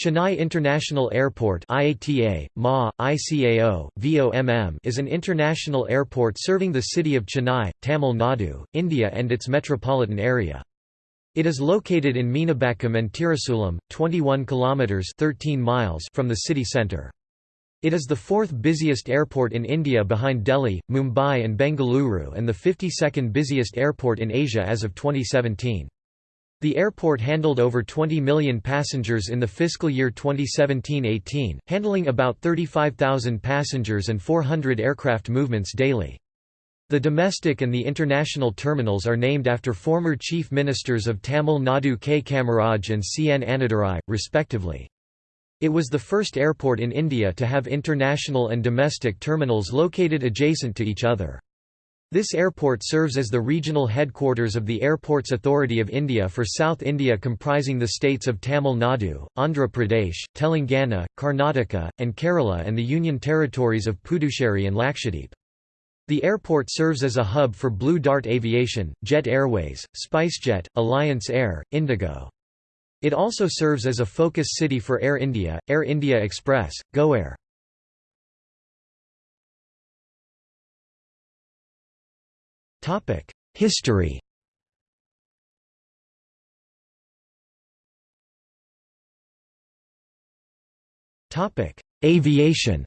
Chennai International Airport IATA, MA, ICAO, VOMM is an international airport serving the city of Chennai, Tamil Nadu, India and its metropolitan area. It is located in Meenambakkam and Tirusulam, 21 kilometers 13 miles from the city centre. It is the fourth busiest airport in India behind Delhi, Mumbai and Bengaluru and the 52nd busiest airport in Asia as of 2017. The airport handled over 20 million passengers in the fiscal year 2017-18, handling about 35,000 passengers and 400 aircraft movements daily. The domestic and the international terminals are named after former chief ministers of Tamil Nadu K. Kamaraj and C. N. Annadurai, respectively. It was the first airport in India to have international and domestic terminals located adjacent to each other. This airport serves as the regional headquarters of the Airports Authority of India for South India comprising the states of Tamil Nadu, Andhra Pradesh, Telangana, Karnataka, and Kerala and the union territories of Puducherry and Lakshadweep. The airport serves as a hub for Blue Dart Aviation, Jet Airways, SpiceJet, Alliance Air, Indigo. It also serves as a focus city for Air India, Air India Express, GoAir. History. Aviation.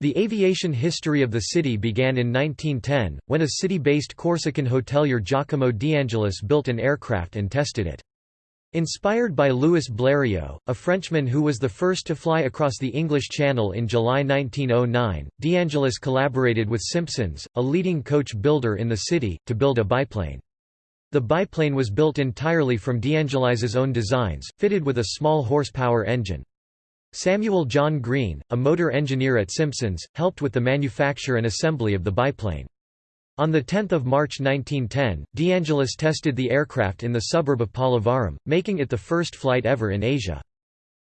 The aviation history of the city began in 1910, when a city-based Corsican hotelier Giacomo D'Angelis built an aircraft and tested it. Inspired by Louis Blériot, a Frenchman who was the first to fly across the English Channel in July 1909, D'Angelis collaborated with Simpsons, a leading coach builder in the city, to build a biplane. The biplane was built entirely from D'Angelis's own designs, fitted with a small horsepower engine. Samuel John Green, a motor engineer at Simpsons, helped with the manufacture and assembly of the biplane. On 10 March 1910, D'Angelis tested the aircraft in the suburb of Pallavaram, making it the first flight ever in Asia.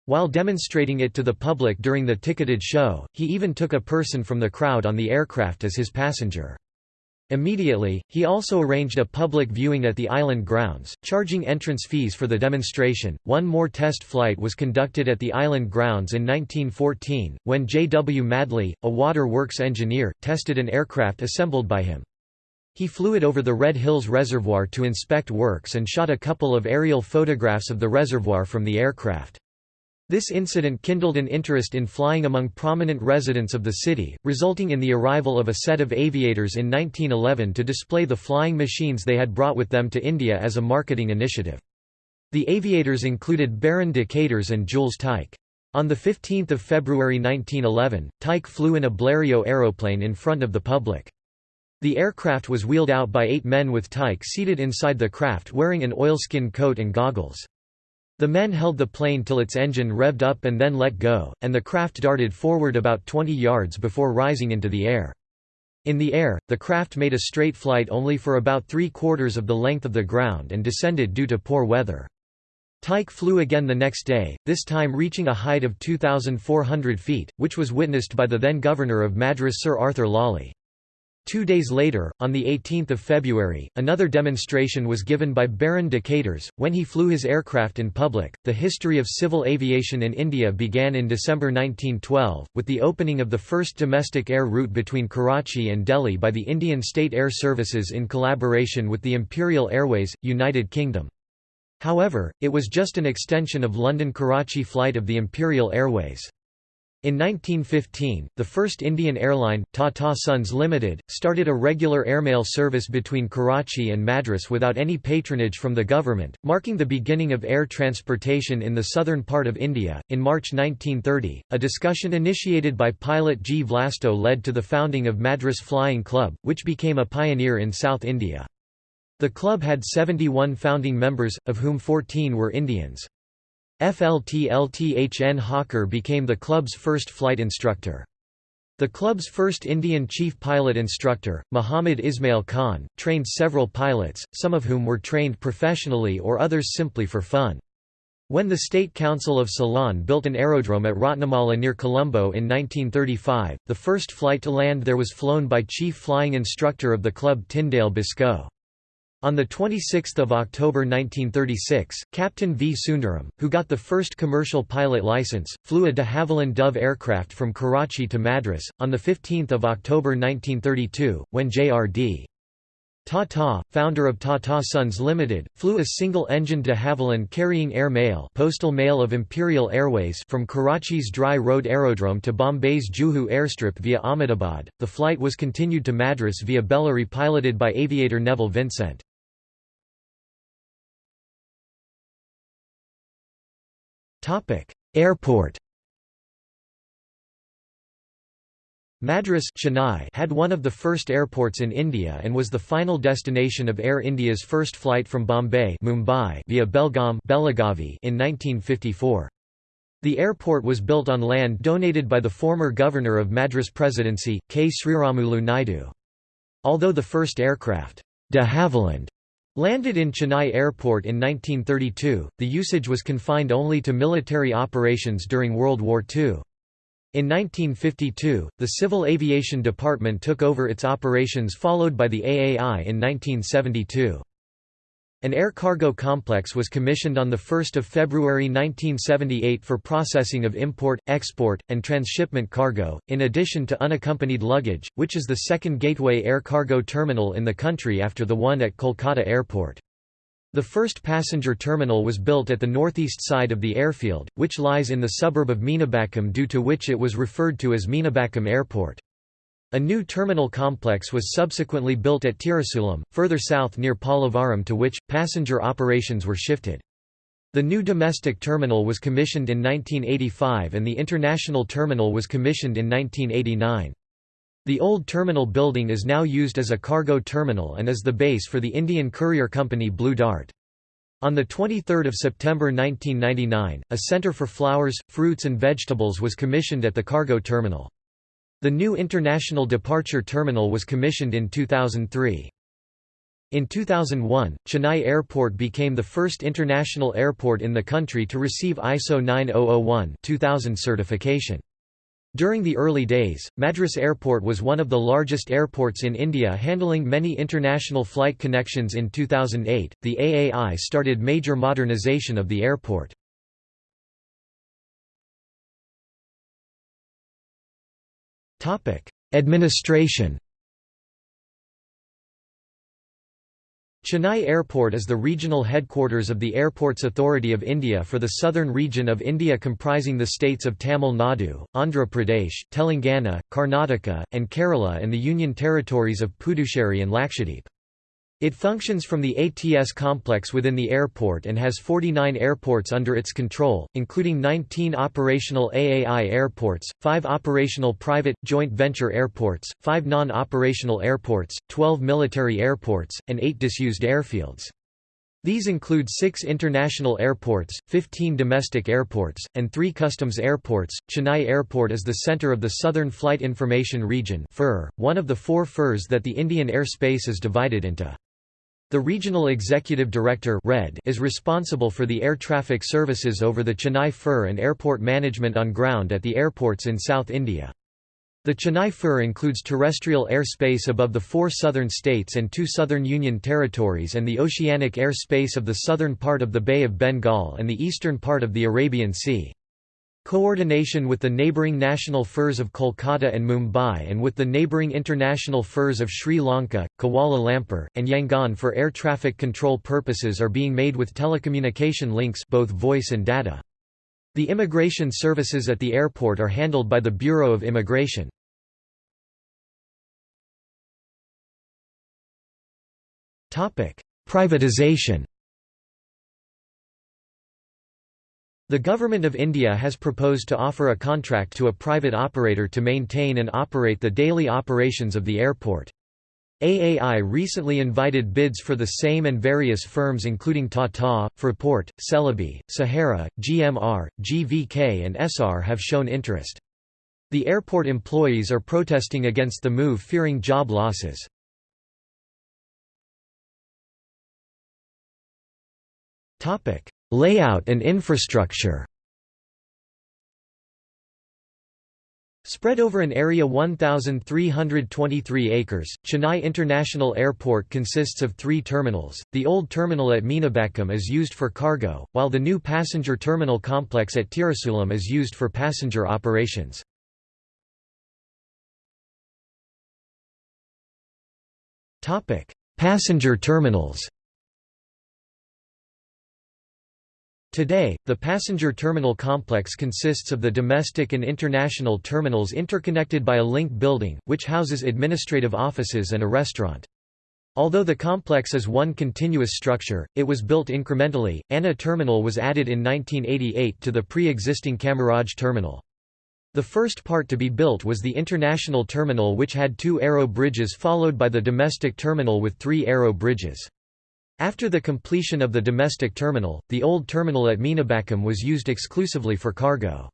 While demonstrating it to the public during the ticketed show, he even took a person from the crowd on the aircraft as his passenger. Immediately, he also arranged a public viewing at the island grounds, charging entrance fees for the demonstration. One more test flight was conducted at the island grounds in 1914, when J. W. Madley, a water works engineer, tested an aircraft assembled by him. He flew it over the Red Hills Reservoir to inspect works and shot a couple of aerial photographs of the reservoir from the aircraft. This incident kindled an interest in flying among prominent residents of the city, resulting in the arrival of a set of aviators in 1911 to display the flying machines they had brought with them to India as a marketing initiative. The aviators included Baron de Caters and Jules Tyck. On 15 February 1911, Tyck flew in a Blériot aeroplane in front of the public. The aircraft was wheeled out by eight men with Tyck seated inside the craft wearing an oilskin coat and goggles. The men held the plane till its engine revved up and then let go, and the craft darted forward about 20 yards before rising into the air. In the air, the craft made a straight flight only for about three-quarters of the length of the ground and descended due to poor weather. Tyck flew again the next day, this time reaching a height of 2,400 feet, which was witnessed by the then governor of Madras Sir Arthur Lawley. Two days later, on 18 February, another demonstration was given by Baron de Caters, when he flew his aircraft in public. The history of civil aviation in India began in December 1912, with the opening of the first domestic air route between Karachi and Delhi by the Indian State Air Services in collaboration with the Imperial Airways, United Kingdom. However, it was just an extension of London-Karachi flight of the Imperial Airways. In 1915, the first Indian airline, Tata Sons Limited, started a regular airmail service between Karachi and Madras without any patronage from the government, marking the beginning of air transportation in the southern part of India. In March 1930, a discussion initiated by pilot G. Vlasto led to the founding of Madras Flying Club, which became a pioneer in South India. The club had 71 founding members, of whom 14 were Indians. FLTLTHN Hawker became the club's first flight instructor. The club's first Indian chief pilot instructor, Muhammad Ismail Khan, trained several pilots, some of whom were trained professionally or others simply for fun. When the State Council of Ceylon built an aerodrome at Ratmalana near Colombo in 1935, the first flight to land there was flown by chief flying instructor of the club Tyndale Biscoe. On 26 October 1936, Captain V. Sundaram, who got the first commercial pilot license, flew a de Havilland Dove aircraft from Karachi to Madras. On 15 October 1932, when J.R.D. Tata, founder of Tata Sons Limited, flew a single-engine de Havilland carrying air mail, postal mail of Imperial Airways from Karachi's Dry Road Aerodrome to Bombay's Juhu airstrip via Ahmedabad. The flight was continued to Madras via Bellary piloted by aviator Neville Vincent. Topic: Airport Madras Chennai had one of the first airports in India and was the final destination of Air India's first flight from Bombay Mumbai via Belgaum Belagavi in 1954. The airport was built on land donated by the former governor of Madras Presidency, K. Sriramulu Naidu. Although the first aircraft, de Havilland, landed in Chennai Airport in 1932, the usage was confined only to military operations during World War II. In 1952, the Civil Aviation Department took over its operations followed by the AAI in 1972. An air cargo complex was commissioned on 1 February 1978 for processing of import, export, and transshipment cargo, in addition to unaccompanied luggage, which is the second gateway air cargo terminal in the country after the one at Kolkata Airport. The first passenger terminal was built at the northeast side of the airfield, which lies in the suburb of Meenambakkam due to which it was referred to as Meenambakkam Airport. A new terminal complex was subsequently built at Tirusulam, further south near Pallavaram to which, passenger operations were shifted. The new domestic terminal was commissioned in 1985 and the international terminal was commissioned in 1989. The old terminal building is now used as a cargo terminal and is the base for the Indian courier company Blue Dart. On 23 September 1999, a center for flowers, fruits and vegetables was commissioned at the cargo terminal. The new International Departure Terminal was commissioned in 2003. In 2001, Chennai Airport became the first international airport in the country to receive ISO 9001-2000 certification. During the early days, Madras Airport was one of the largest airports in India handling many international flight connections in 2008. The AAI started major modernization of the airport. Administration Chennai Airport is the regional headquarters of the Airports Authority of India for the southern region of India comprising the states of Tamil Nadu, Andhra Pradesh, Telangana, Karnataka, and Kerala and the union territories of Puducherry and Lakshadweep. It functions from the ATS complex within the airport and has 49 airports under its control, including 19 operational AAI airports, 5 operational private, joint venture airports, 5 non-operational airports, 12 military airports, and 8 disused airfields. These include six international airports, 15 domestic airports, and three customs airports. Chennai Airport is the center of the Southern Flight Information Region one of the four FIRs that the Indian airspace is divided into. The Regional Executive Director is responsible for the air traffic services over the Chennai FIR and airport management on ground at the airports in South India. The Chennai FIR includes terrestrial airspace above the four southern states and two southern union territories and the oceanic airspace of the southern part of the Bay of Bengal and the eastern part of the Arabian Sea. Coordination with the neighbouring national FIRs of Kolkata and Mumbai and with the neighbouring international FIRs of Sri Lanka, Kuala Lumpur, and Yangon for air traffic control purposes are being made with telecommunication links both voice and data. The immigration services at the airport are handled by the Bureau of Immigration. Privatization The Government of India has proposed to offer a contract to a private operator to maintain and operate the daily operations of the airport. AAI recently invited bids for the same and various firms including Tata, Fraport, Celebi, Sahara, GMR, GVK and Essar have shown interest. The airport employees are protesting against the move fearing job losses. Layout and infrastructure Spread over an area 1,323 acres, Chennai International Airport consists of three terminals. The old terminal at Meenambakkam is used for cargo, while the new passenger terminal complex at Tirusulam is used for passenger operations. Passenger terminals Today, the passenger terminal complex consists of the domestic and international terminals interconnected by a link building, which houses administrative offices and a restaurant. Although the complex is one continuous structure, it was built incrementally. Anna Terminal was added in 1988 to the pre-existing Kamaraj Terminal. The first part to be built was the international terminal which had two aero bridges followed by the domestic terminal with three aero bridges. After the completion of the domestic terminal, the old terminal at Meenambakkam was used exclusively for cargo.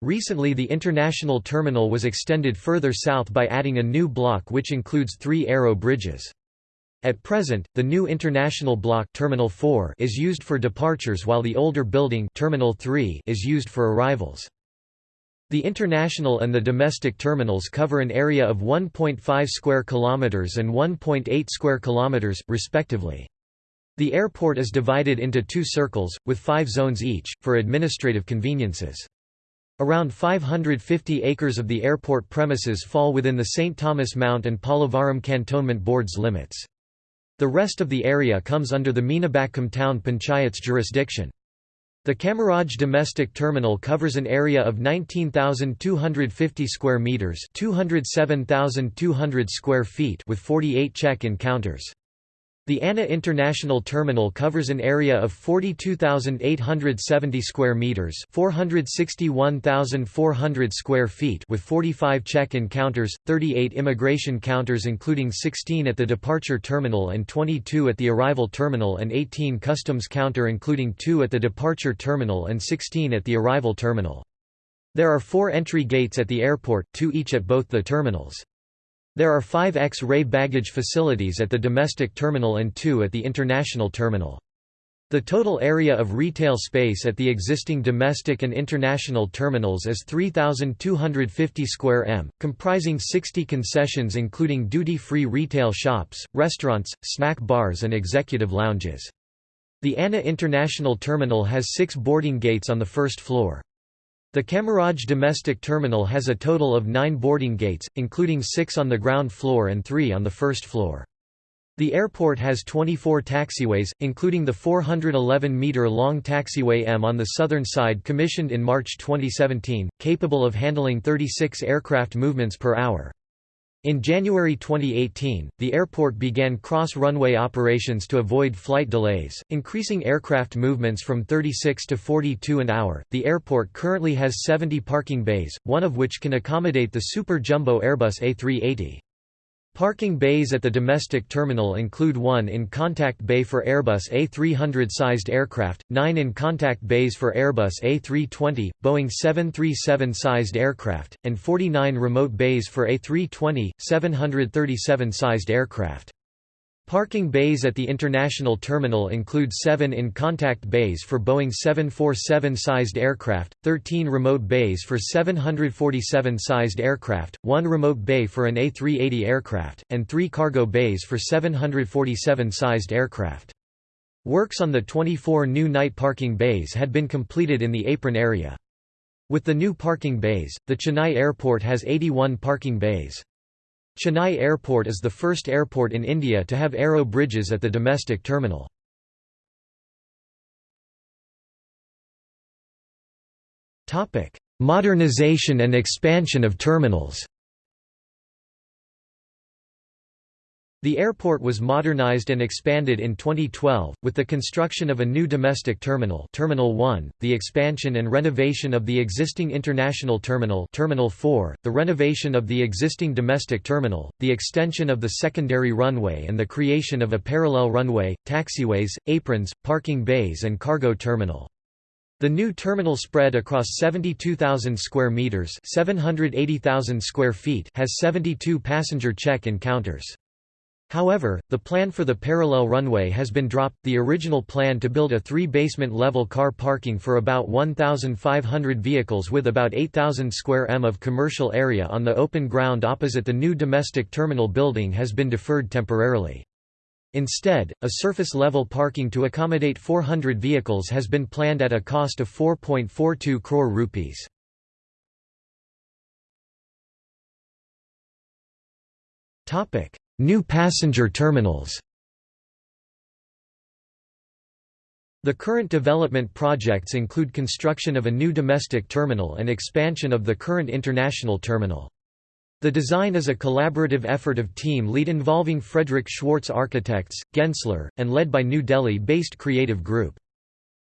Recently the international terminal was extended further south by adding a new block which includes three aero bridges. At present, the new international block Terminal 4 is used for departures while the older building Terminal 3 is used for arrivals. The international and the domestic terminals cover an area of 1.5 square kilometers and 1.8 square kilometers respectively. The airport is divided into two circles, with five zones each, for administrative conveniences. Around 550 acres of the airport premises fall within the St. Thomas Mount and Pallavaram Cantonment Board's limits. The rest of the area comes under the Meenambakkam Town Panchayat's jurisdiction. The Kamaraj domestic terminal covers an area of 19,250 square meters, 207,200 square feet with 48 check-in counters. The Anna International Terminal covers an area of 42,870 square meters, 461,400 square feet with 45 check-in counters, 38 immigration counters including 16 at the departure terminal and 22 at the arrival terminal and 18 customs counter including 2 at the departure terminal and 16 at the arrival terminal. There are 4 entry gates at the airport, 2 each at both the terminals. There are five X-ray baggage facilities at the domestic terminal and two at the international terminal. The total area of retail space at the existing domestic and international terminals is 3,250 square m, comprising 60 concessions including duty-free retail shops, restaurants, snack bars and executive lounges. The Anna International Terminal has six boarding gates on the first floor. The Kamaraj domestic terminal has a total of nine boarding gates, including six on the ground floor and three on the first floor. The airport has 24 taxiways, including the 411-metre-long taxiway M on the southern side commissioned in March 2017, capable of handling 36 aircraft movements per hour. In January 2018, the airport began cross-runway operations to avoid flight delays, increasing aircraft movements from 36 to 42 an hour. The airport currently has 70 parking bays, one of which can accommodate the Super Jumbo Airbus A380. Parking bays at the domestic terminal include one in-contact bay for Airbus A300-sized aircraft, nine in-contact bays for Airbus A320, Boeing 737-sized aircraft, and 49 remote bays for A320, 737-sized aircraft. Parking bays at the international terminal include seven in-contact bays for Boeing 747-sized aircraft, 13 remote bays for 747-sized aircraft, one remote bay for an A380 aircraft, and three cargo bays for 747-sized aircraft. Works on the 24 new night parking bays had been completed in the apron area. With the new parking bays, the Chennai airport has 81 parking bays. Chennai Airport is the first airport in India to have aero bridges at the domestic terminal. Modernization and expansion of terminals The airport was modernized and expanded in 2012, with the construction of a new domestic terminal Terminal 1, the expansion and renovation of the existing international terminal Terminal 4, the renovation of the existing domestic terminal, the extension of the secondary runway and the creation of a parallel runway, taxiways, aprons, parking bays and cargo terminal. The new terminal spread across 72,000 square meters, 780,000 square feet, has 72 passenger check-in counters. However, the plan for the parallel runway has been dropped. The original plan to build a three basement level car parking for about 1,500 vehicles with about 8,000 square m of commercial area on the open ground opposite the new domestic terminal building has been deferred temporarily. Instead, a surface level parking to accommodate 400 vehicles has been planned at a cost of 4.42 crore rupees. Topic New passenger terminals The current development projects include construction of a new domestic terminal and expansion of the current international terminal. The design is a collaborative effort of team lead involving Frederick Schwartz Architects, Gensler, and led by New Delhi-based Creative Group.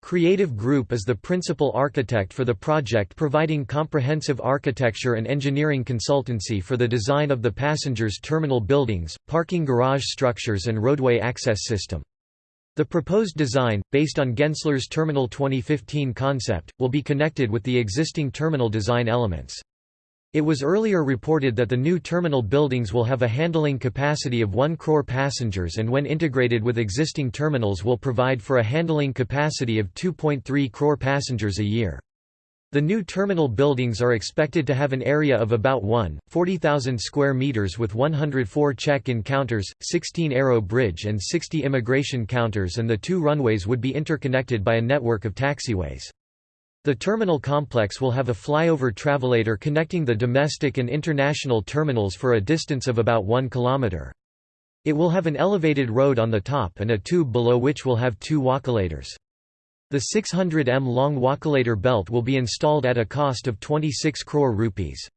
Creative Group is the principal architect for the project providing comprehensive architecture and engineering consultancy for the design of the passengers terminal buildings, parking garage structures and roadway access system. The proposed design, based on Gensler's Terminal 2015 concept, will be connected with the existing terminal design elements. It was earlier reported that the new terminal buildings will have a handling capacity of 1 crore passengers and when integrated with existing terminals will provide for a handling capacity of 2.3 crore passengers a year. The new terminal buildings are expected to have an area of about 1,40,000 square meters with 104 check-in counters, 16 aero bridge and 60 immigration counters and the two runways would be interconnected by a network of taxiways. The terminal complex will have a flyover travelator connecting the domestic and international terminals for a distance of about 1 km. It will have an elevated road on the top and a tube below which will have two walkolators. The 600 m long walkolator belt will be installed at a cost of 26 crore rupees.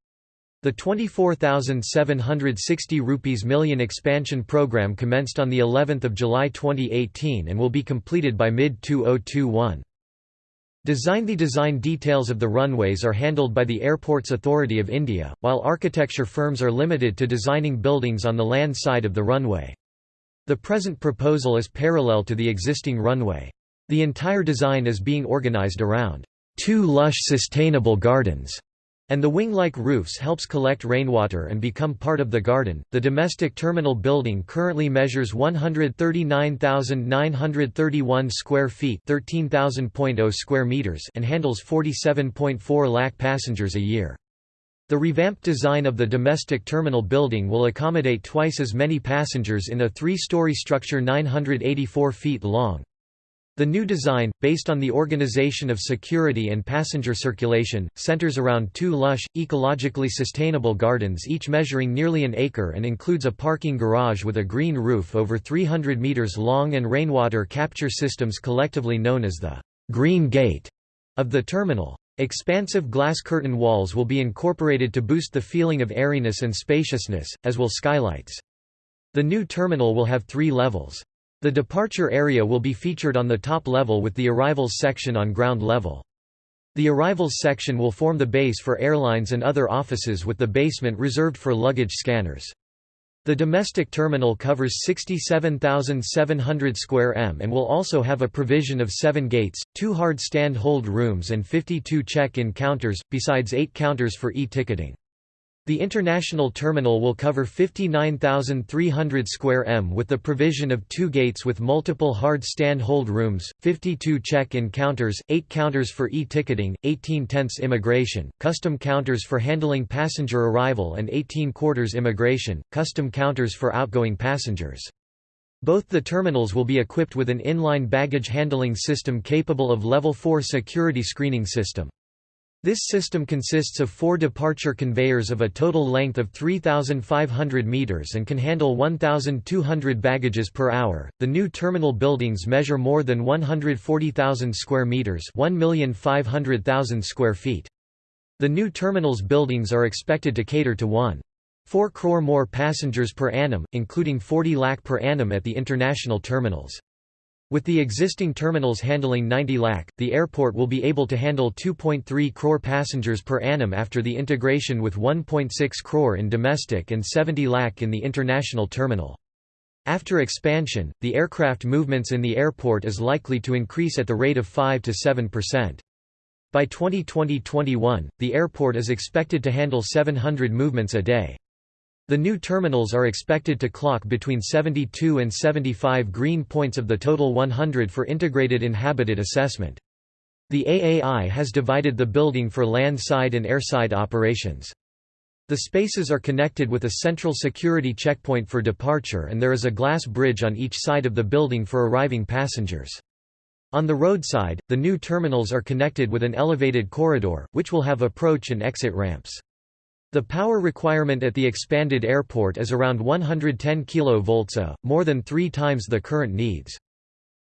The 24,760 rupees million expansion program commenced on the 11th of July 2018 and will be completed by mid 2021. Design The design details of the runways are handled by the Airports Authority of India, while architecture firms are limited to designing buildings on the land side of the runway. The present proposal is parallel to the existing runway. The entire design is being organized around two lush sustainable gardens and the wing-like roofs helps collect rainwater and become part of the garden. The domestic terminal building currently measures 139,931 square feet, 13,000.0 square meters, and handles 47.4 lakh passengers a year. The revamped design of the domestic terminal building will accommodate twice as many passengers in a three-story structure 984 feet long. The new design, based on the organization of security and passenger circulation, centers around two lush, ecologically sustainable gardens each measuring nearly an acre and includes a parking garage with a green roof over 300 meters long and rainwater capture systems collectively known as the «Green Gate» of the terminal. Expansive glass curtain walls will be incorporated to boost the feeling of airiness and spaciousness, as will skylights. The new terminal will have three levels. The departure area will be featured on the top level with the arrivals section on ground level. The arrivals section will form the base for airlines and other offices with the basement reserved for luggage scanners. The domestic terminal covers 67,700 square m and will also have a provision of seven gates, two hard stand hold rooms and 52 check-in counters, besides eight counters for e-ticketing. The international terminal will cover 59,300 square m with the provision of two gates with multiple hard stand hold rooms, 52 check-in counters, 8 counters for e-ticketing, 18 tents immigration, custom counters for handling passenger arrival and 18 quarters immigration, custom counters for outgoing passengers. Both the terminals will be equipped with an inline baggage handling system capable of Level 4 security screening system. This system consists of four departure conveyors of a total length of 3,500 meters and can handle 1,200 baggages per hour. The new terminal buildings measure more than 140,000 square meters, 1,500,000 square feet. The new terminal's buildings are expected to cater to 1. 4 crore more passengers per annum, including 40 lakh per annum at the international terminals. With the existing terminals handling 90 lakh, the airport will be able to handle 2.3 crore passengers per annum after the integration with 1.6 crore in domestic and 70 lakh in the international terminal. After expansion, the aircraft movements in the airport is likely to increase at the rate of 5 to 7%. By 2020-21, the airport is expected to handle 700 movements a day. The new terminals are expected to clock between 72 and 75 green points of the total 100 for integrated habitat assessment. The AAI has divided the building for land-side and airside operations. The spaces are connected with a central security checkpoint for departure and there is a glass bridge on each side of the building for arriving passengers. On the roadside, the new terminals are connected with an elevated corridor, which will have approach and exit ramps. The power requirement at the expanded airport is around 110 kV, a, uh, more than three times the current needs.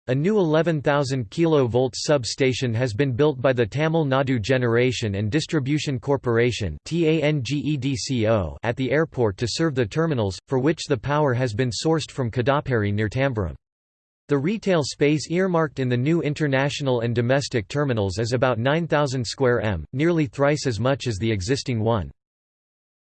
A new 11,000 kV substation has been built by the Tamil Nadu Generation and Distribution Corporation at the airport to serve the terminals, for which the power has been sourced from Kadaperi near Tambaram. The retail space earmarked in the new international and domestic terminals is about 9,000 square m, nearly thrice as much as the existing one.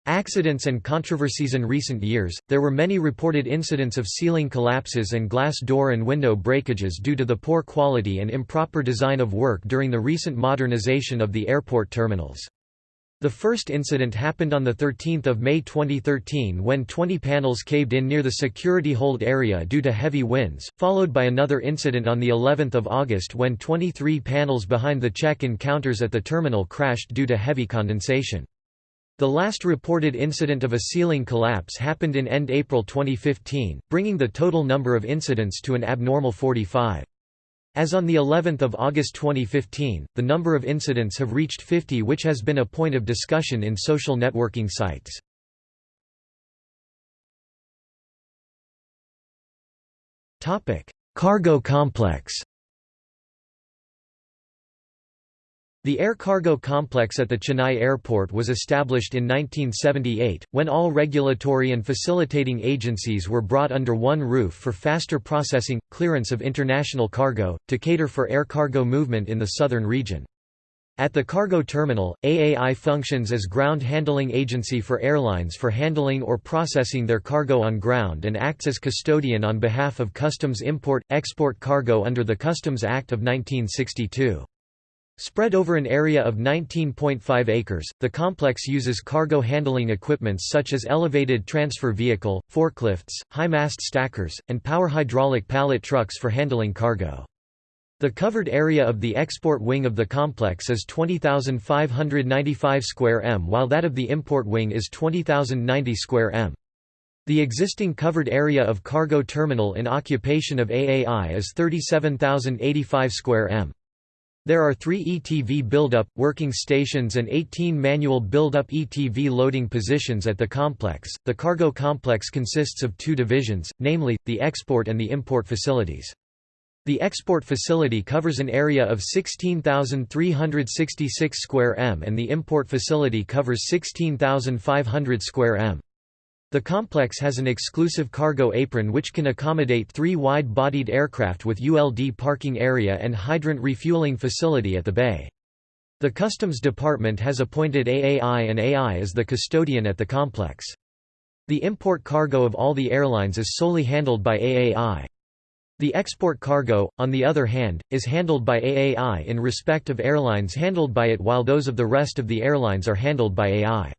Accidents and controversies In recent years, there were many reported incidents of ceiling collapses and glass door and window breakages due to the poor quality and improper design of work during the recent modernization of the airport terminals. The first incident happened on 13 May 2013 when 20 panels caved in near the security hold area due to heavy winds, followed by another incident on of August when 23 panels behind the check-in counters at the terminal crashed due to heavy condensation. The last reported incident of a ceiling collapse happened in end April 2015, bringing the total number of incidents to an abnormal 45. As on the 11th of August 2015, the number of incidents have reached 50 which has been a point of discussion in social networking sites. Cargo complex The air cargo complex at the Chennai airport was established in 1978, when all regulatory and facilitating agencies were brought under one roof for faster processing, clearance of international cargo, to cater for air cargo movement in the southern region. At the cargo terminal, AAI functions as ground handling agency for airlines for handling or processing their cargo on ground and acts as custodian on behalf of customs import-export cargo under the Customs Act of 1962. Spread over an area of 19.5 acres, the complex uses cargo handling equipments such as elevated transfer vehicle, forklifts, high-mast stackers, and power hydraulic pallet trucks for handling cargo. The covered area of the export wing of the complex is 20,595 square m while that of the import wing is 20,090 square m. The existing covered area of cargo terminal in occupation of AAI is 37,085 square m. There are three ETV build-up, working stations and 18 manual build-up ETV loading positions at the complex. The cargo complex consists of two divisions, namely, the export and the import facilities. The export facility covers an area of 16,366 square m and the import facility covers 16,500 square m. The complex has an exclusive cargo apron which can accommodate three wide-bodied aircraft with ULD parking area and hydrant refueling facility at the bay. The Customs Department has appointed AAI and AI as the custodian at the complex. The import cargo of all the airlines is solely handled by AAI. The export cargo, on the other hand, is handled by AAI in respect of airlines handled by it while those of the rest of the airlines are handled by AI.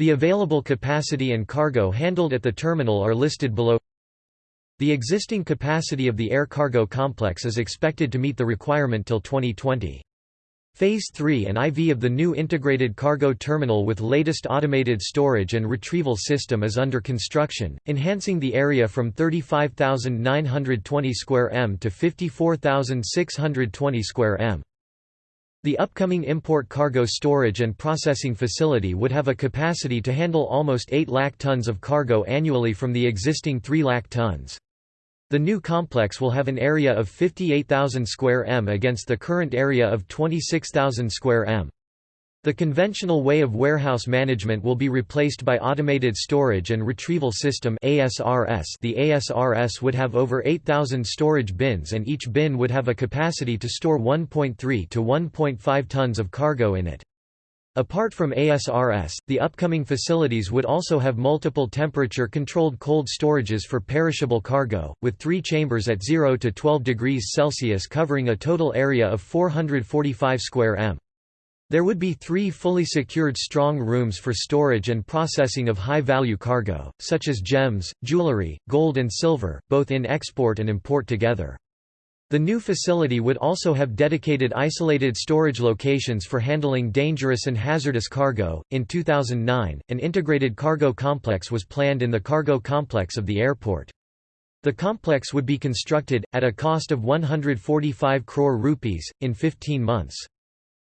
The available capacity and cargo handled at the terminal are listed below. The existing capacity of the air cargo complex is expected to meet the requirement till 2020. Phase 3 and IV of the new integrated cargo terminal with latest automated storage and retrieval system is under construction, enhancing the area from 35,920 square m to 54,620 square m. The upcoming import cargo storage and processing facility would have a capacity to handle almost 8 lakh tons of cargo annually from the existing 3 lakh tons. The new complex will have an area of 58,000 square m against the current area of 26,000 square m. The conventional way of warehouse management will be replaced by Automated Storage and Retrieval System ASRS. The ASRS would have over 8,000 storage bins and each bin would have a capacity to store 1.3 to 1.5 tons of cargo in it. Apart from ASRS, the upcoming facilities would also have multiple temperature-controlled cold storages for perishable cargo, with three chambers at 0 to 12 degrees Celsius covering a total area of 445 square m. There would be three fully secured strong rooms for storage and processing of high-value cargo, such as gems, jewelry, gold and silver, both in export and import together. The new facility would also have dedicated isolated storage locations for handling dangerous and hazardous cargo. In 2009, an integrated cargo complex was planned in the cargo complex of the airport. The complex would be constructed, at a cost of 145 crore rupees, in 15 months.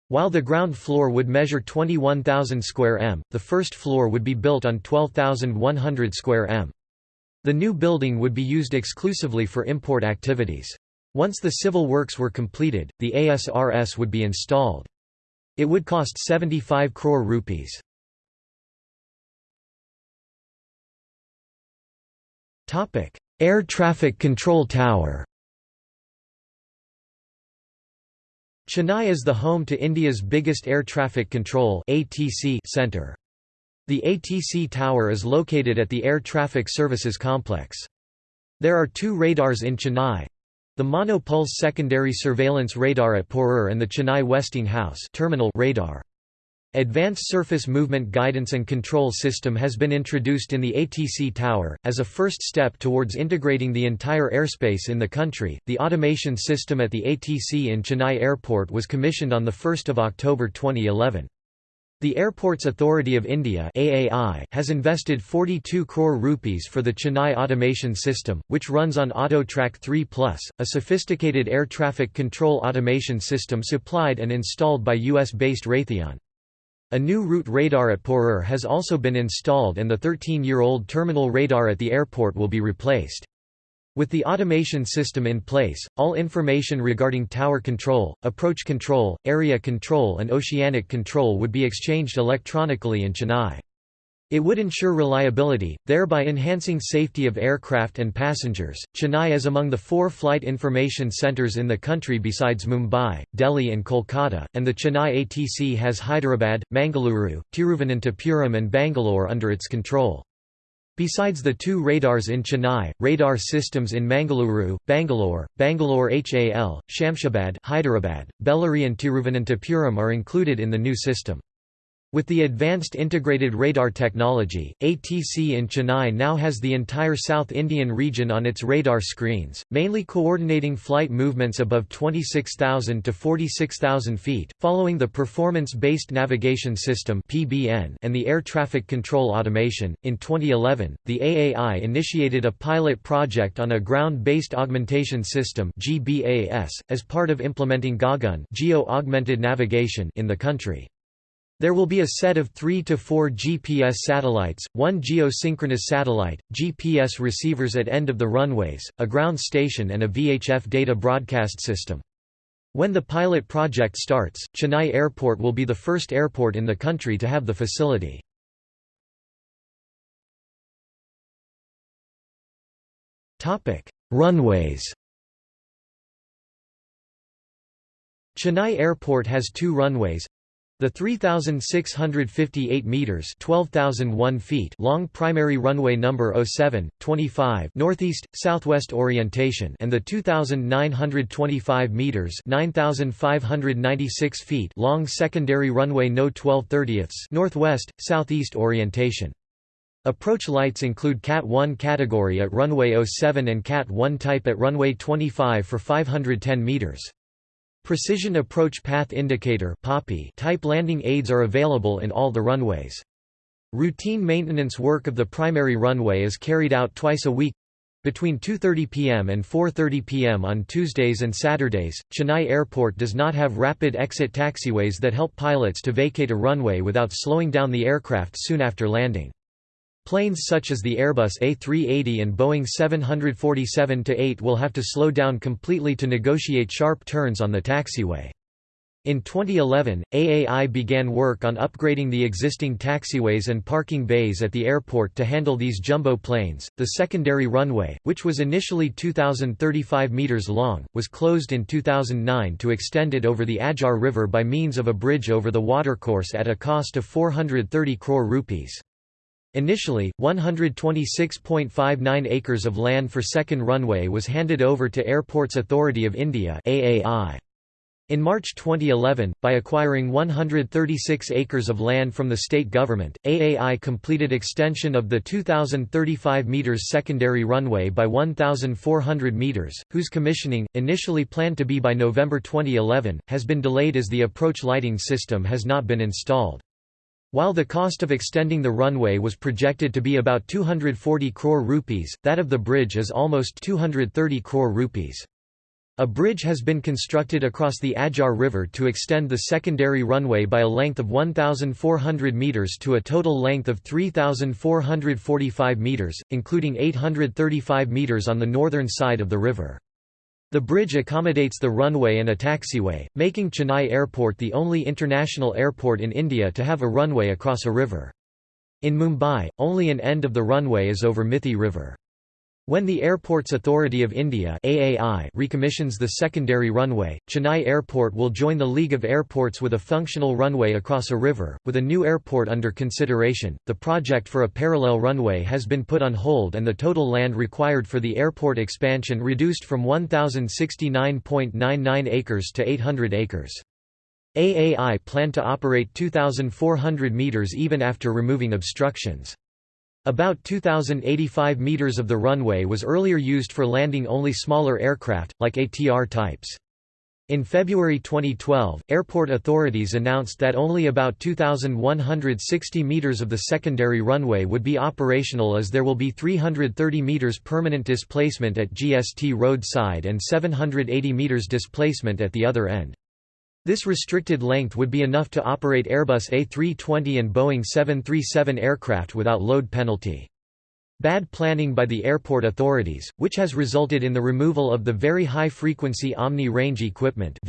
While the ground floor would measure 21,000 square m, the first floor would be built on 12,100 square m. The new building would be used exclusively for import activities. Once the civil works were completed, the ASRS would be installed. It would cost 75 crore rupees. Air Traffic Control Tower Chennai is the home to India's biggest air traffic control center. The ATC tower is located at the Air Traffic Services Complex. There are two radars in Chennai. The monopulse secondary surveillance radar at Porur and the Chennai Westinghouse terminal radar. Advanced Surface Movement Guidance and Control System has been introduced in the ATC tower. As a first step towards integrating the entire airspace in the country, the automation system at the ATC in Chennai Airport was commissioned on 1 October 2011. The Airports Authority of India AAI has invested 42 crore rupees for the Chennai automation system, which runs on AutoTrac 3 Plus, a sophisticated air traffic control automation system supplied and installed by US-based Raytheon. A new route radar at Porur has also been installed and the 13-year-old terminal radar at the airport will be replaced. With the automation system in place, all information regarding tower control, approach control, area control and oceanic control would be exchanged electronically in Chennai. It would ensure reliability, thereby enhancing safety of aircraft and passengers. Chennai is among the four flight information centers in the country besides Mumbai, Delhi, and Kolkata, and the Chennai ATC has Hyderabad, Mangaluru, Tiruvananthapuram, and Bangalore under its control. Besides the two radars in Chennai, radar systems in Mangaluru, Bangalore, Bangalore HAL, Shamshabad, Hyderabad, Bellary, and Tiruvananthapuram are included in the new system. With the advanced integrated radar technology, ATC in Chennai now has the entire South Indian region on its radar screens, mainly coordinating flight movements above 26,000 to 46,000 feet, following the Performance-Based Navigation System (PBN) and the Air Traffic Control Automation. In 2011, the AAI initiated a pilot project on a ground-based augmentation system (GBAS) as part of implementing GAGAN (Geo-Augmented Navigation) in the country. There will be a set of 3 to 4 GPS satellites, one geosynchronous satellite, GPS receivers at end of the runways, a ground station and a VHF data broadcast system. When the pilot project starts, Chennai Airport will be the first airport in the country to have the facility. Runways Chennai Airport has two runways, the 3,658 meters (12,001 feet) long primary runway number 07, 25 northeast southwest orientation and the 2,925 meters (9,596 feet) long secondary runway no 12 30 northwest southeast orientation. Approach lights include Cat 1 category at runway 07 and Cat 1 type at runway 25 for 510 meters. Precision Approach Path Indicator type landing aids are available in all the runways. Routine maintenance work of the primary runway is carried out twice a week between 2.30 pm and 4.30 pm on Tuesdays and Saturdays. Chennai Airport does not have rapid exit taxiways that help pilots to vacate a runway without slowing down the aircraft soon after landing. Planes such as the Airbus A380 and Boeing 747-8 will have to slow down completely to negotiate sharp turns on the taxiway. In 2011, AAI began work on upgrading the existing taxiways and parking bays at the airport to handle these jumbo planes. The secondary runway, which was initially 2,035 meters long, was closed in 2009 to extend it over the Adyar River by means of a bridge over the watercourse at a cost of 430 crore rupees. Initially, 126.59 acres of land for second runway was handed over to Airports Authority of India AAI. In March 2011, by acquiring 136 acres of land from the state government, AAI completed extension of the 2,035 meters secondary runway by 1,400 meters, whose commissioning, initially planned to be by November 2011, has been delayed as the approach lighting system has not been installed. While the cost of extending the runway was projected to be about 240 crore rupees, that of the bridge is almost 230 crore rupees. A bridge has been constructed across the Adyar River to extend the secondary runway by a length of 1,400 metres to a total length of 3,445 metres, including 835 metres on the northern side of the river. The bridge accommodates the runway and a taxiway, making Chennai Airport the only international airport in India to have a runway across a river. In Mumbai, only an end of the runway is over Mithi River. When the Airports Authority of India AAI recommissions the secondary runway, Chennai Airport will join the League of Airports with a functional runway across a river. With a new airport under consideration, the project for a parallel runway has been put on hold and the total land required for the airport expansion reduced from 1,069.99 acres to 800 acres. AAI plan to operate 2,400 metres even after removing obstructions. About 2,085 meters of the runway was earlier used for landing only smaller aircraft, like ATR types. In February 2012, airport authorities announced that only about 2,160 meters of the secondary runway would be operational as there will be 330 meters permanent displacement at GST roadside and 780 meters displacement at the other end. This restricted length would be enough to operate Airbus A320 and Boeing 737 aircraft without load penalty. Bad planning by the airport authorities, which has resulted in the removal of the Very High Frequency Omni Range Equipment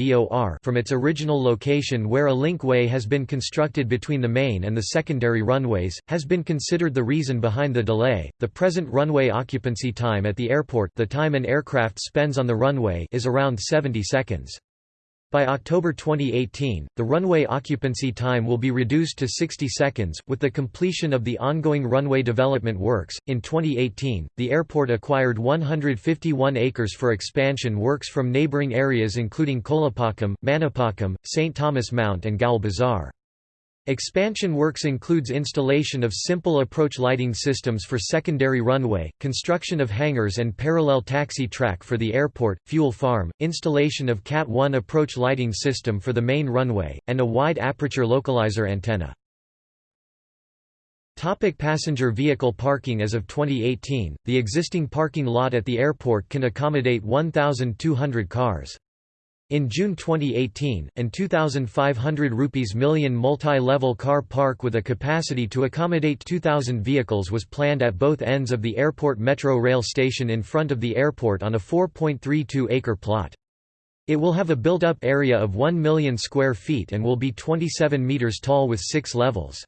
from its original location where a linkway has been constructed between the main and the secondary runways, has been considered the reason behind the delay. The present runway occupancy time at the airport the time an aircraft spends on the runway is around 70 seconds. By October 2018, the runway occupancy time will be reduced to 60 seconds. With the completion of the ongoing runway development works, in 2018, the airport acquired 151 acres for expansion works from neighbouring areas including Kolapakkam, Manipakkam, St. Thomas Mount, and Gaul Bazar. Expansion works includes installation of simple approach lighting systems for secondary runway, construction of hangars and parallel taxi track for the airport, fuel farm, installation of Cat 1 approach lighting system for the main runway, and a wide aperture localizer antenna. Topic passenger vehicle parking As of 2018, the existing parking lot at the airport can accommodate 1,200 cars. In June 2018, an 2,500 rupees million multi-level car park with a capacity to accommodate 2,000 vehicles was planned at both ends of the airport metro rail station in front of the airport on a 4.32-acre plot. It will have a built-up area of 1 million square feet and will be 27 meters tall with six levels.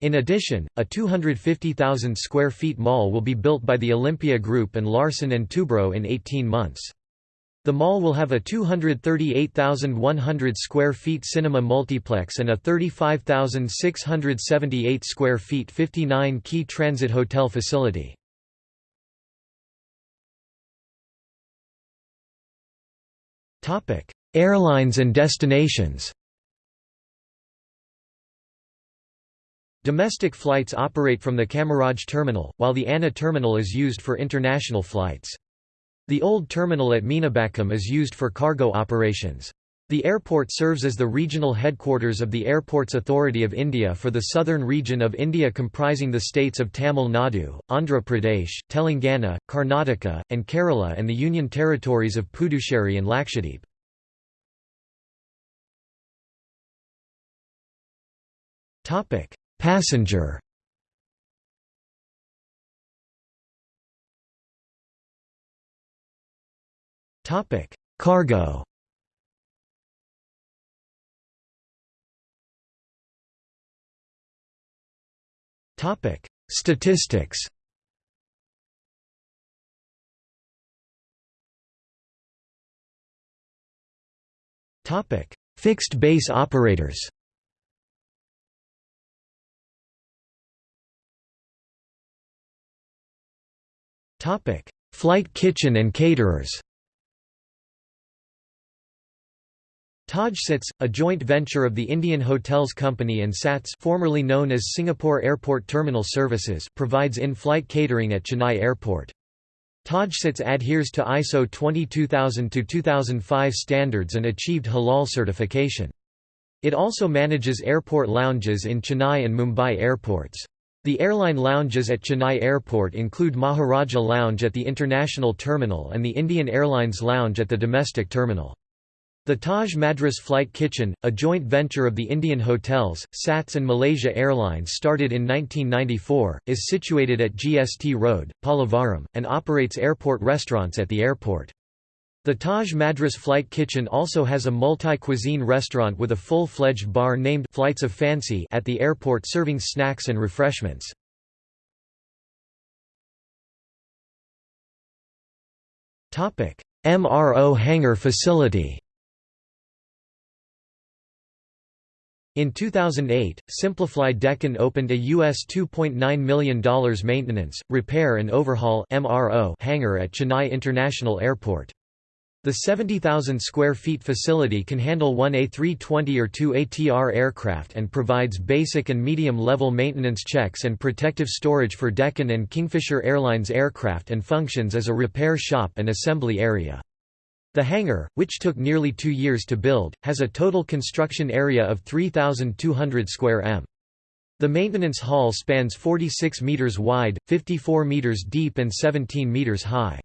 In addition, a 250,000 square feet mall will be built by the Olympia Group and Larsen & Toubro in 18 months. The mall will have a 238,100 square feet cinema multiplex and a 35,678 square feet 59-key transit hotel facility. Topic: Airlines and destinations Domestic flights operate from the Kamaraj terminal, while the Anna terminal is used for international flights. The old terminal at Meenambakkam is used for cargo operations. The airport serves as the regional headquarters of the Airports Authority of India for the southern region of India comprising the states of Tamil Nadu, Andhra Pradesh, Telangana, Karnataka, and Kerala and the union territories of Puducherry and Lakshadweep. Passenger Topic: Cargo. Topic: Statistics. Topic: Fixed base operators. Topic: Flight kitchen and caterers. TajSATS, a joint venture of the Indian Hotels Company and SATS formerly known as Singapore Airport Terminal Services provides in-flight catering at Chennai Airport. TajSATS adheres to ISO 22000-2005 standards and achieved halal certification. It also manages airport lounges in Chennai and Mumbai airports. The airline lounges at Chennai Airport include Maharaja Lounge at the International Terminal and the Indian Airlines Lounge at the domestic terminal. The Taj Madras Flight Kitchen, a joint venture of the Indian Hotels, SATS and Malaysia Airlines started in 1994, is situated at GST Road, Pallavaram, and operates airport restaurants at the airport. The Taj Madras Flight Kitchen also has a multi-cuisine restaurant with a full-fledged bar named Flights of Fancy at the airport serving snacks and refreshments. MRO hangar facility In 2008, Simplifly Deccan opened a US $2.9 million maintenance, repair and overhaul hangar at Chennai International Airport. The 70,000 square feet facility can handle one A320 or two ATR aircraft and provides basic and medium-level maintenance checks and protective storage for Deccan and Kingfisher Airlines aircraft and functions as a repair shop and assembly area. The hangar, which took nearly two years to build, has a total construction area of 3,200 square m. The maintenance hall spans 46 meters wide, 54 meters deep and 17 meters high.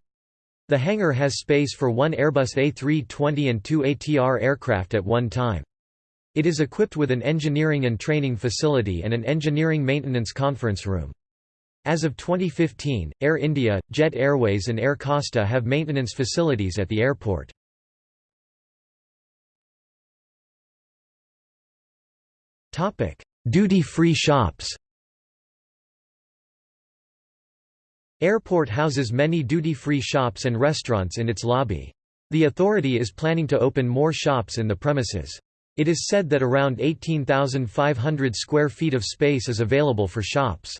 The hangar has space for one Airbus A320 and two ATR aircraft at one time. It is equipped with an engineering and training facility and an engineering maintenance conference room. As of 2015, Air India, Jet Airways and Air Costa have maintenance facilities at the airport. Duty-free shops Airport houses many duty-free shops and restaurants in its lobby. The authority is planning to open more shops in the premises. It is said that around 18,500 square feet of space is available for shops.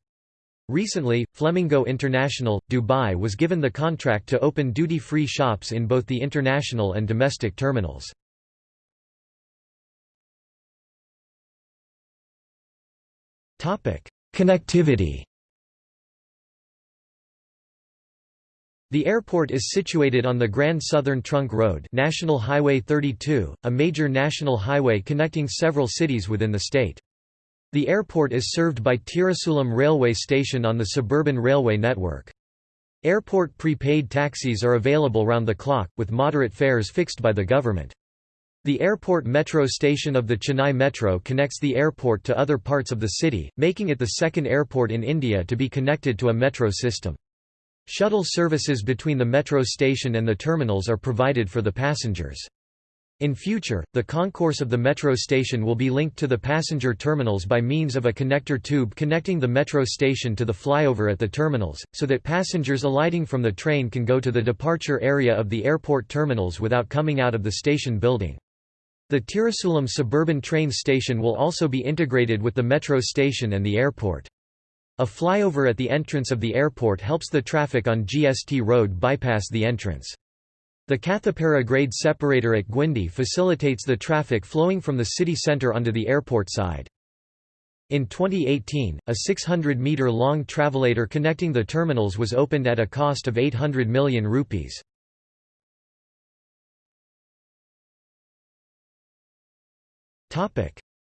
Recently, Flemingo International, Dubai was given the contract to open duty-free shops in both the international and domestic terminals. Connectivity The airport is situated on the Grand Southern Trunk Road National Highway 32, a major national highway connecting several cities within the state. The airport is served by Tirusulam railway station on the suburban railway network. Airport prepaid taxis are available round the clock, with moderate fares fixed by the government. The airport metro station of the Chennai Metro connects the airport to other parts of the city, making it the second airport in India to be connected to a metro system. Shuttle services between the metro station and the terminals are provided for the passengers. In future, the concourse of the metro station will be linked to the passenger terminals by means of a connector tube connecting the metro station to the flyover at the terminals, so that passengers alighting from the train can go to the departure area of the airport terminals without coming out of the station building. The Tirusulam suburban train station will also be integrated with the metro station and the airport. A flyover at the entrance of the airport helps the traffic on GST Road bypass the entrance. The Kathipara grade separator at Guindy facilitates the traffic flowing from the city centre onto the airport side. In 2018, a 600-metre-long travelator connecting the terminals was opened at a cost of 800 million rupees.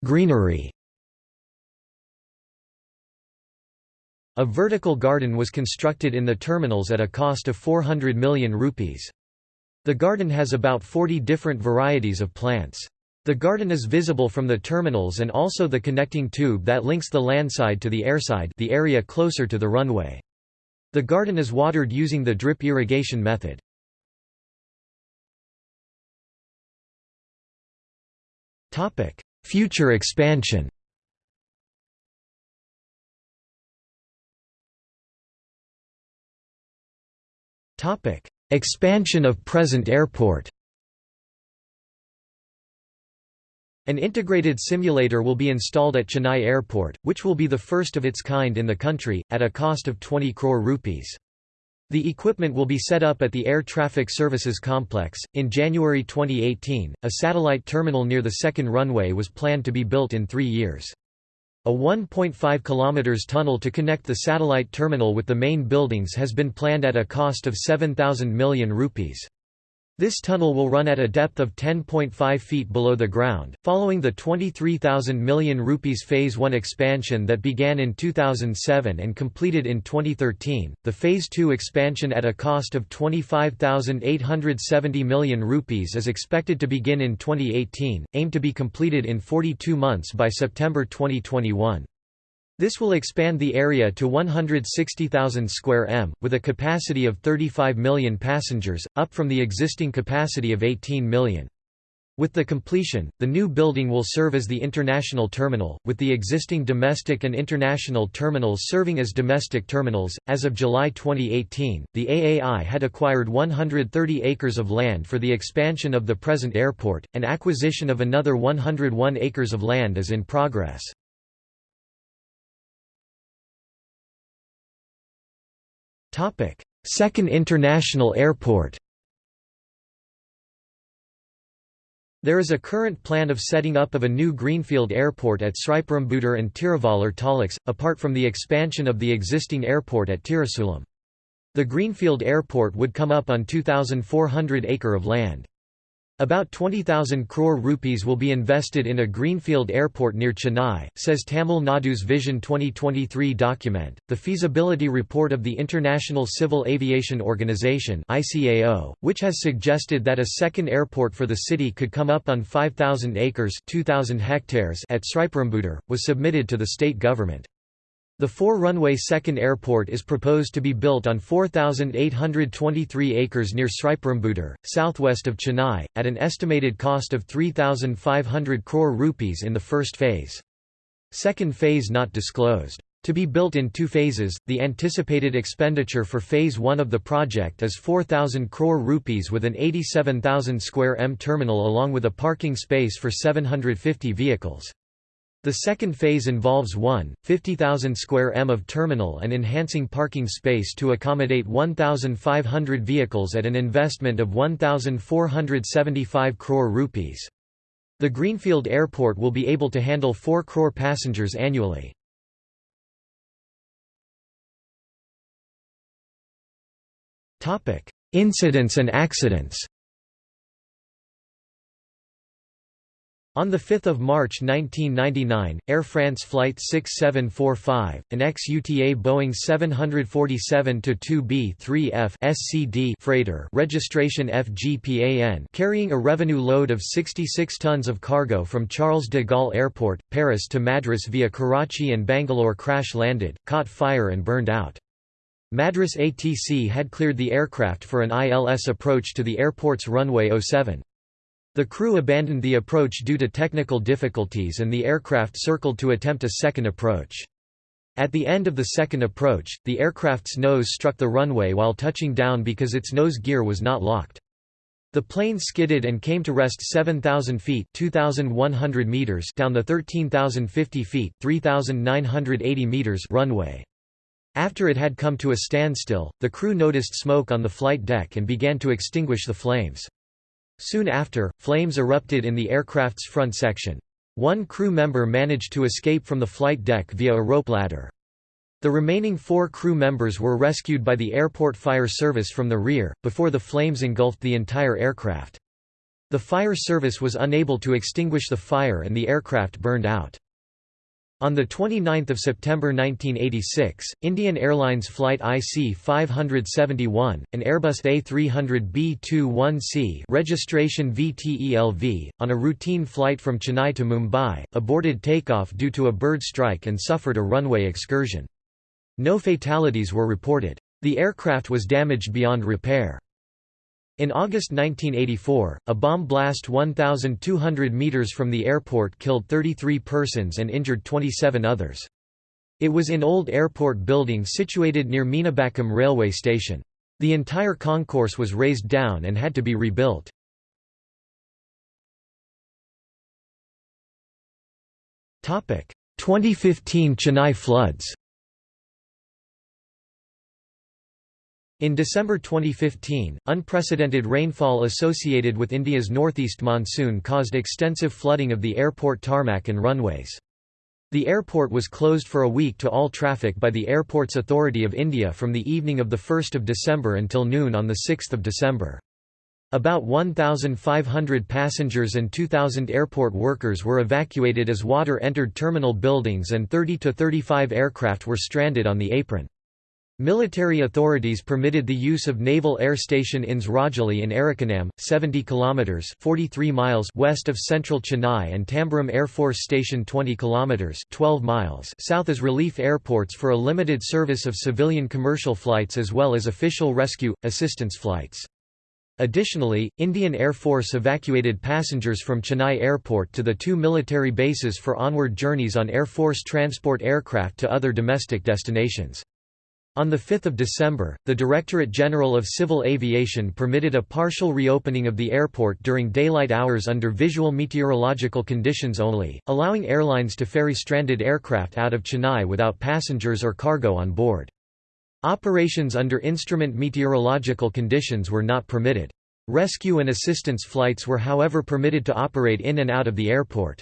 Greenery A vertical garden was constructed in the terminals at a cost of 400 million rupees. The garden has about 40 different varieties of plants. The garden is visible from the terminals and also the connecting tube that links the landside to the airside the area closer to the runway. The garden is watered using the drip irrigation method. Future expansion Topic: Expansion of present airport An integrated simulator will be installed at Chennai Airport, which will be the first of its kind in the country, at a cost of 20 crore rupees. The equipment will be set up at the Air Traffic Services Complex. In January 2018, a satellite terminal near the second runway was planned to be built in three years. A 1.5 km tunnel to connect the satellite terminal with the main buildings has been planned at a cost of 7,000 million rupees. This tunnel will run at a depth of 10.5 feet below the ground, following the 23,000 million rupees Phase 1 expansion that began in 2007 and completed in 2013. The Phase 2 expansion at a cost of 25,870 million rupees is expected to begin in 2018, aimed to be completed in 42 months by September 2021. This will expand the area to 160,000 square m, with a capacity of 35 million passengers, up from the existing capacity of 18 million. With the completion, the new building will serve as the international terminal, with the existing domestic and international terminals serving as domestic terminals. As of July 2018, the AAI had acquired 130 acres of land for the expansion of the present airport, and acquisition of another 101 acres of land is in progress. Second International Airport There is a current plan of setting up of a new greenfield airport at Sriperumbudur and Tiruvallur Taluks, apart from the expansion of the existing airport at Tirusulam. The greenfield airport would come up on 2,400 acre of land. About 20,000 crore rupees will be invested in a greenfield airport near Chennai, says Tamil Nadu's Vision 2023 document. The feasibility report of the International Civil Aviation Organization (ICAO), which has suggested that a second airport for the city could come up on 5,000 acres (2,000 hectares) at Sriperumbudur, was submitted to the state government. The four-runway second airport is proposed to be built on 4,823 acres near Sriperumbudur, southwest of Chennai, at an estimated cost of 3,500 crore rupees in the first phase. Second phase not disclosed. To be built in two phases, the anticipated expenditure for phase 1 of the project is 4,000 crore rupees with an 87,000 square m terminal along with a parking space for 750 vehicles. The second phase involves 1, 50,000 square m of terminal and enhancing parking space to accommodate 1,500 vehicles at an investment of 1,475 crore rupees. The Greenfield Airport will be able to handle 4 crore passengers annually. Incidents and accidents On 5 March 1999, Air France Flight 6745, an ex-UTA Boeing 747-2B3F SCD freighter registration FGPAN carrying a revenue load of 66 tons of cargo from Charles de Gaulle Airport, Paris to Madras via Karachi and Bangalore crash-landed, caught fire and burned out. Madras ATC had cleared the aircraft for an ILS approach to the airport's runway 07. The crew abandoned the approach due to technical difficulties and the aircraft circled to attempt a second approach. At the end of the second approach, the aircraft's nose struck the runway while touching down because its nose gear was not locked. The plane skidded and came to rest 7,000 feet (2,100 meters down the 13,050 feet (3,980 meters runway. After it had come to a standstill, the crew noticed smoke on the flight deck and began to extinguish the flames. Soon after, flames erupted in the aircraft's front section. One crew member managed to escape from the flight deck via a rope ladder. The remaining four crew members were rescued by the airport fire service from the rear, before the flames engulfed the entire aircraft. The fire service was unable to extinguish the fire and the aircraft burned out. On 29 September 1986, Indian Airlines Flight IC-571, an Airbus A300B-21C registration VTELV, on a routine flight from Chennai to Mumbai, aborted takeoff due to a bird strike and suffered a runway excursion. No fatalities were reported. The aircraft was damaged beyond repair. In August 1984, a bomb blast 1,200 meters from the airport killed 33 persons and injured 27 others. It was in old airport building situated near Meenambakkam railway station. The entire concourse was razed down and had to be rebuilt. Topic: 2015 Chennai floods. In December 2015, unprecedented rainfall associated with India's northeast monsoon caused extensive flooding of the airport tarmac and runways. The airport was closed for a week to all traffic by the Airports Authority of India from the evening of 1 December until noon on 6 December. About 1,500 passengers and 2,000 airport workers were evacuated as water entered terminal buildings and 30 to 35 aircraft were stranded on the apron. Military authorities permitted the use of Naval Air Station INS Rajali in Arakkonam, 70 kilometers (43 miles) west of central Chennai and Tambaram Air Force Station 20 kilometers (12 miles) south as relief airports for a limited service of civilian commercial flights as well as official rescue assistance flights. Additionally, Indian Air Force evacuated passengers from Chennai Airport to the two military bases for onward journeys on Air Force transport aircraft to other domestic destinations. On 5 December, the Directorate General of Civil Aviation permitted a partial reopening of the airport during daylight hours under visual meteorological conditions only, allowing airlines to ferry stranded aircraft out of Chennai without passengers or cargo on board. Operations under instrument meteorological conditions were not permitted. Rescue and assistance flights were however permitted to operate in and out of the airport.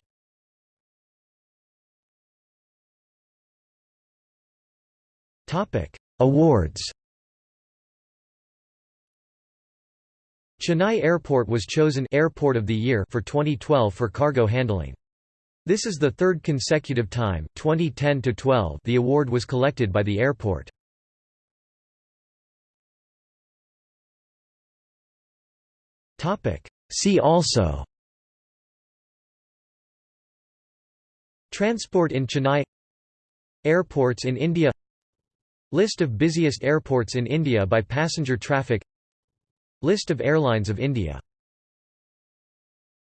Topic: Awards. Chennai Airport was chosen Airport of the Year for 2012 for cargo handling. This is the third consecutive time 2010 -12 the award was collected by the airport. See also. Transport in Chennai. Airports in India List of busiest airports in India by passenger traffic. List of airlines of India